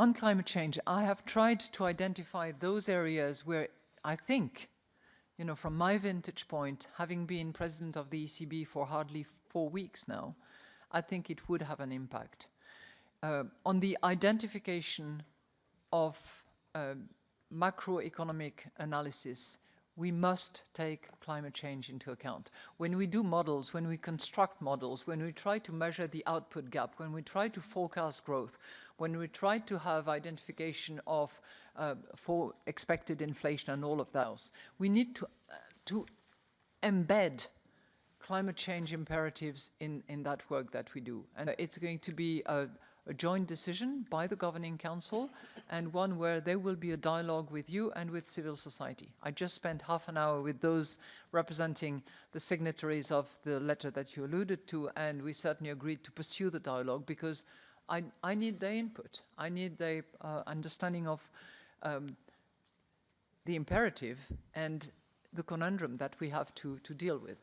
on climate change, I have tried to identify those areas where I think, you know, from my vintage point, having been president of the ECB for hardly four weeks now, I think it would have an impact. Uh, on the identification of uh, macroeconomic analysis, we must take climate change into account. When we do models, when we construct models, when we try to measure the output gap, when we try to forecast growth, when we try to have identification of uh, for expected inflation and all of those, we need to, uh, to embed climate change imperatives in, in that work that we do. And it's going to be a, a joint decision by the Governing Council and one where there will be a dialogue with you and with civil society. I just spent half an hour with those representing the signatories of the letter that you alluded to and we certainly agreed to pursue the dialogue because I, I need their input. I need their uh, understanding of um, the imperative and the conundrum that we have to, to deal with.